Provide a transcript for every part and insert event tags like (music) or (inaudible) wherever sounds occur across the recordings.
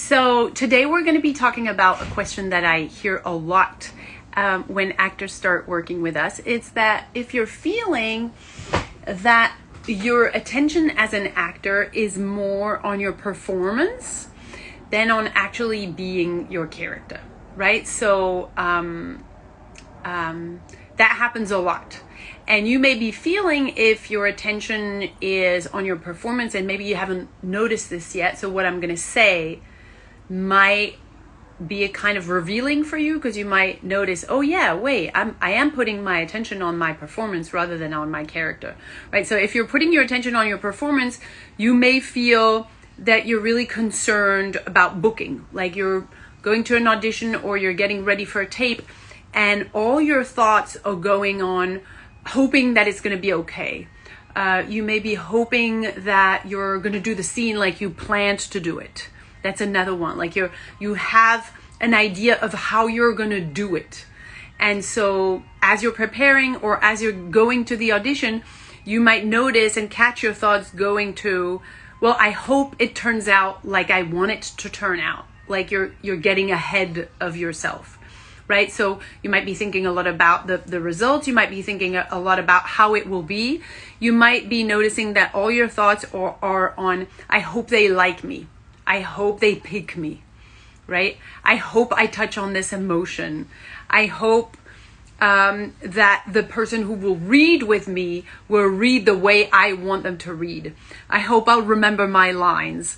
So, today we're going to be talking about a question that I hear a lot um, when actors start working with us. It's that if you're feeling that your attention as an actor is more on your performance than on actually being your character, right? So, um, um, that happens a lot. And you may be feeling if your attention is on your performance, and maybe you haven't noticed this yet. So, what I'm going to say might be a kind of revealing for you because you might notice, oh yeah, wait, I'm I am putting my attention on my performance rather than on my character. Right? So if you're putting your attention on your performance, you may feel that you're really concerned about booking. Like you're going to an audition or you're getting ready for a tape and all your thoughts are going on hoping that it's going to be okay. Uh, you may be hoping that you're going to do the scene like you planned to do it that's another one. Like you're you have an idea of how you're going to do it. And so as you're preparing or as you're going to the audition, you might notice and catch your thoughts going to, well, I hope it turns out like I want it to turn out. Like you're you're getting ahead of yourself. Right? So you might be thinking a lot about the, the results. You might be thinking a, a lot about how it will be. You might be noticing that all your thoughts are, are on, I hope they like me I hope they pick me, right? I hope I touch on this emotion. I hope um, that the person who will read with me will read the way I want them to read. I hope I'll remember my lines.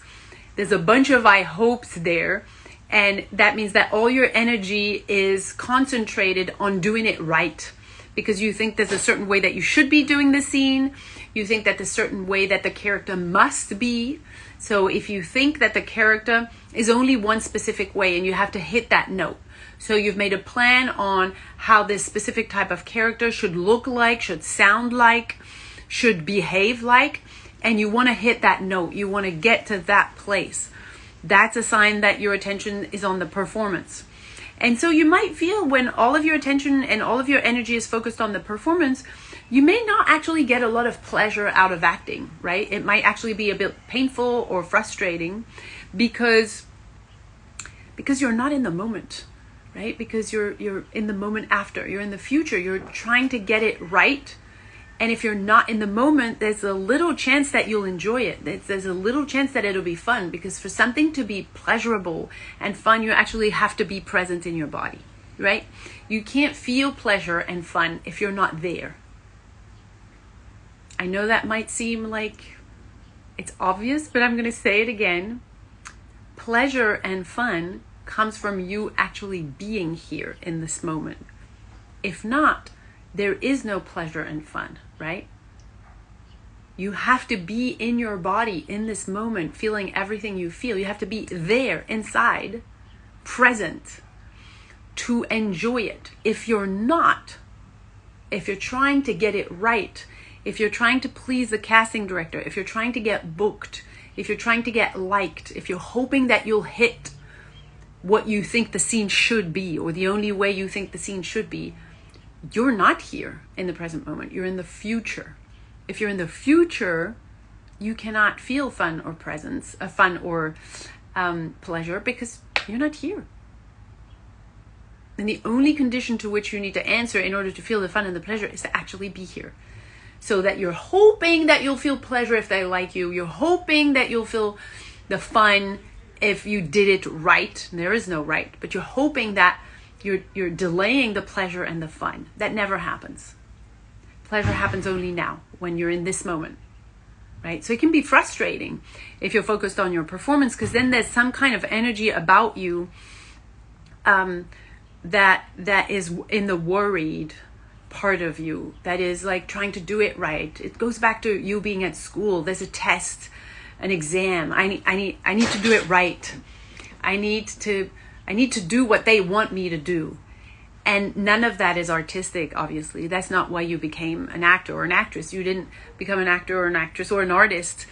There's a bunch of I hopes there. And that means that all your energy is concentrated on doing it right because you think there's a certain way that you should be doing the scene. You think that a certain way that the character must be. So if you think that the character is only one specific way and you have to hit that note. So you've made a plan on how this specific type of character should look like, should sound like, should behave like, and you want to hit that note. You want to get to that place. That's a sign that your attention is on the performance. And so you might feel when all of your attention and all of your energy is focused on the performance, you may not actually get a lot of pleasure out of acting, right? It might actually be a bit painful or frustrating because because you're not in the moment, right? Because you're you're in the moment after. You're in the future. You're trying to get it right. And if you're not in the moment, there's a little chance that you'll enjoy it. There's a little chance that it'll be fun because for something to be pleasurable and fun, you actually have to be present in your body, right? You can't feel pleasure and fun if you're not there. I know that might seem like it's obvious, but I'm going to say it again. Pleasure and fun comes from you actually being here in this moment. If not, there is no pleasure and fun, right? You have to be in your body in this moment, feeling everything you feel. You have to be there, inside, present, to enjoy it. If you're not, if you're trying to get it right, if you're trying to please the casting director, if you're trying to get booked, if you're trying to get liked, if you're hoping that you'll hit what you think the scene should be or the only way you think the scene should be, you're not here in the present moment. You're in the future. If you're in the future, you cannot feel fun or presence, uh, fun or um, pleasure because you're not here. And the only condition to which you need to answer in order to feel the fun and the pleasure is to actually be here so that you're hoping that you'll feel pleasure if they like you. You're hoping that you'll feel the fun if you did it right. There is no right, but you're hoping that you're you're delaying the pleasure and the fun. That never happens. Pleasure happens only now when you're in this moment. Right? So it can be frustrating if you're focused on your performance because then there's some kind of energy about you um, that that is in the worried part of you that is like trying to do it right. It goes back to you being at school. There's a test, an exam. I need I need I need to do it right. I need to I need to do what they want me to do. And none of that is artistic, obviously. That's not why you became an actor or an actress. You didn't become an actor or an actress or an artist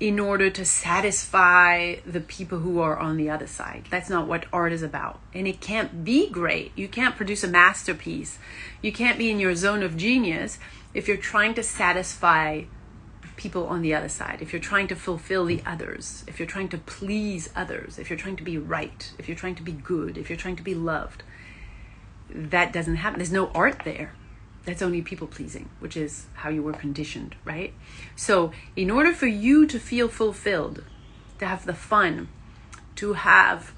in order to satisfy the people who are on the other side. That's not what art is about. And it can't be great. You can't produce a masterpiece. You can't be in your zone of genius if you're trying to satisfy people on the other side, if you're trying to fulfill the others, if you're trying to please others, if you're trying to be right, if you're trying to be good, if you're trying to be loved, that doesn't happen. There's no art there. That's only people pleasing, which is how you were conditioned, right? So, in order for you to feel fulfilled, to have the fun, to have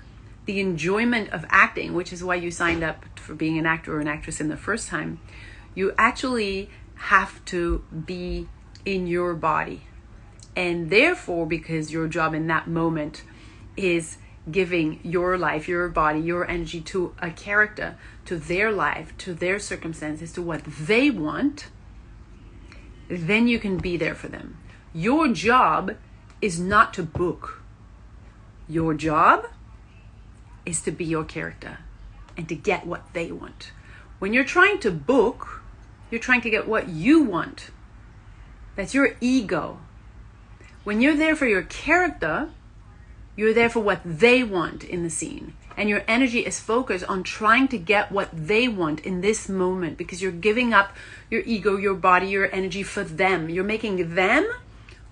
the enjoyment of acting, which is why you signed up for being an actor or an actress in the first time, you actually have to be in your body. And therefore, because your job in that moment is giving your life, your body, your energy to a character, to their life, to their circumstances, to what they want, then you can be there for them. Your job is not to book. Your job is to be your character and to get what they want. When you're trying to book, you're trying to get what you want. That's your ego. When you're there for your character, you're there for what they want in the scene. And your energy is focused on trying to get what they want in this moment because you're giving up your ego, your body, your energy for them. You're making them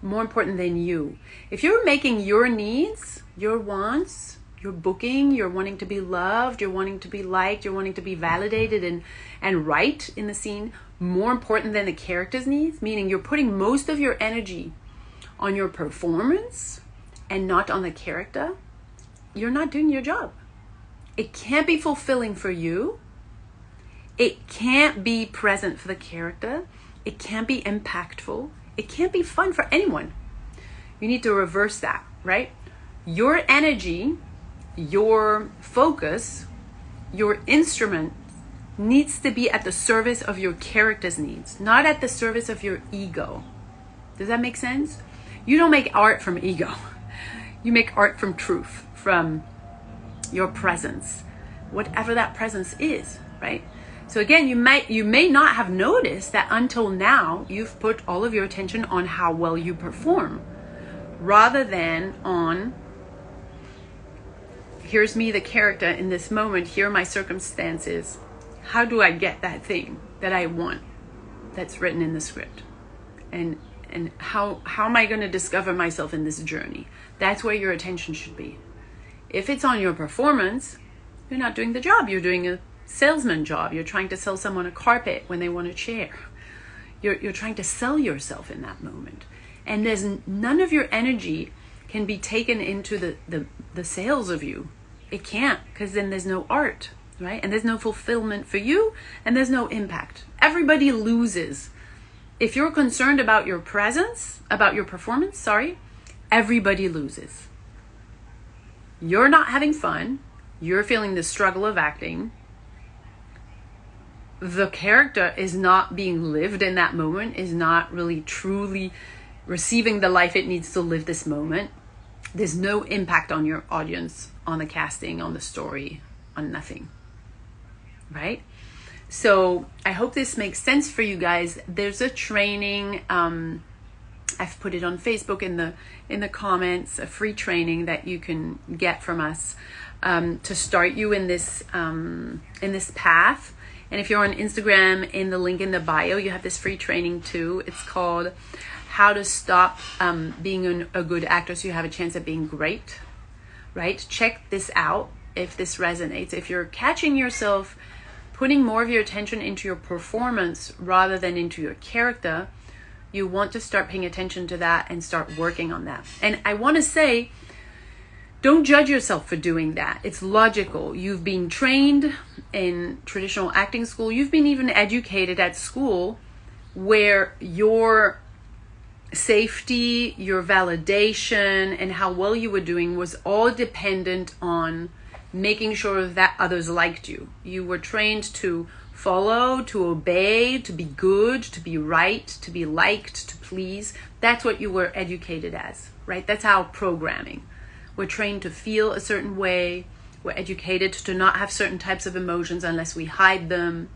more important than you. If you're making your needs, your wants, your booking, you're wanting to be loved, you're wanting to be liked, you're wanting to be validated and, and right in the scene, more important than the character's needs, meaning you're putting most of your energy on your performance and not on the character, you're not doing your job. It can't be fulfilling for you. It can't be present for the character. It can't be impactful. It can't be fun for anyone. You need to reverse that, right? Your energy, your focus, your instrument needs to be at the service of your character's needs, not at the service of your ego. Does that make sense? You don't make art from ego. (laughs) You make art from truth, from your presence, whatever that presence is, right? So again, you might you may not have noticed that until now you've put all of your attention on how well you perform rather than on here's me the character in this moment, here are my circumstances how do I get that thing that I want that's written in the script? And and how how am I going to discover myself in this journey? That's where your attention should be. If it's on your performance, you're not doing the job. You're doing a salesman job. You're trying to sell someone a carpet when they want a chair. You're you're trying to sell yourself in that moment. And there's none of your energy can be taken into the the, the sales of you. It can't because then there's no art right? And there's no fulfillment for you and there's no impact. Everybody loses. If you're concerned about your presence, about your performance, sorry, everybody loses. You're not having fun. You're feeling the struggle of acting. The character is not being lived in that moment, is not really truly receiving the life it needs to live this moment. There's no impact on your audience, on the casting, on the story, on nothing right? So I hope this makes sense for you guys. There's a training. Um, I've put it on Facebook in the in the comments. A free training that you can get from us um, to start you in this um, in this path. And if you're on Instagram, in the link in the bio, you have this free training too. It's called "How to Stop um, Being an, a Good Actor So You Have a Chance at Being Great." Right? Check this out if this resonates. If you're catching yourself putting more of your attention into your performance rather than into your character, you want to start paying attention to that and start working on that. And I want to say, don't judge yourself for doing that. It's logical. You've been trained in traditional acting school, you've been even educated at school where your safety, your validation, and how well you were doing was all dependent on making sure that others liked you. You were trained to follow, to obey, to be good, to be right, to be liked, to please. That's what you were educated as, right? That's our programming. We're trained to feel a certain way. We're educated to not have certain types of emotions unless we hide them.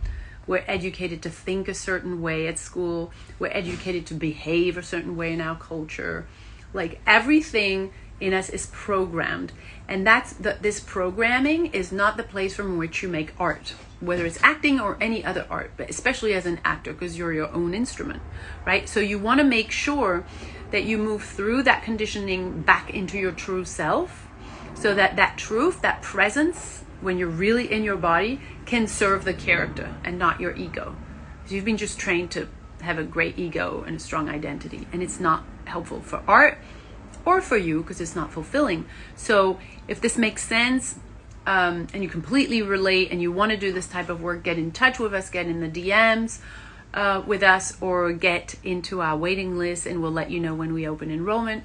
We're educated to think a certain way at school. We're educated to behave a certain way in our culture. Like everything in us is programmed and that's the, this programming is not the place from which you make art whether it's acting or any other art, but especially as an actor because you're your own instrument, right? So you want to make sure that you move through that conditioning back into your true self so that that truth, that presence, when you're really in your body, can serve the character and not your ego. You've been just trained to have a great ego and a strong identity, and it's not helpful for art or for you because it's not fulfilling. So if this makes sense, um, and you completely relate and you want to do this type of work, get in touch with us, get in the DMs uh, with us, or get into our waiting list, and we'll let you know when we open enrollment.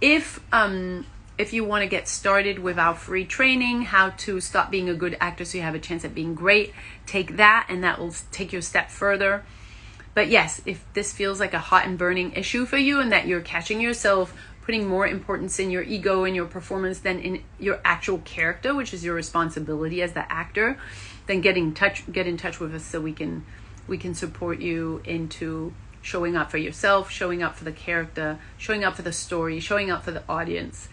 If um, if you want to get started with our free training, how to stop being a good actor so you have a chance at being great, take that, and that will take you a step further. But yes, if this feels like a hot and burning issue for you, and that you're catching yourself putting more importance in your ego and your performance than in your actual character, which is your responsibility as the actor, then get in touch get in touch with us so we can we can support you into showing up for yourself, showing up for the character, showing up for the story, showing up for the audience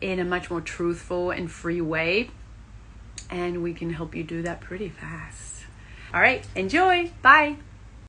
in a much more truthful and free way. And we can help you do that pretty fast. All right, enjoy. Bye.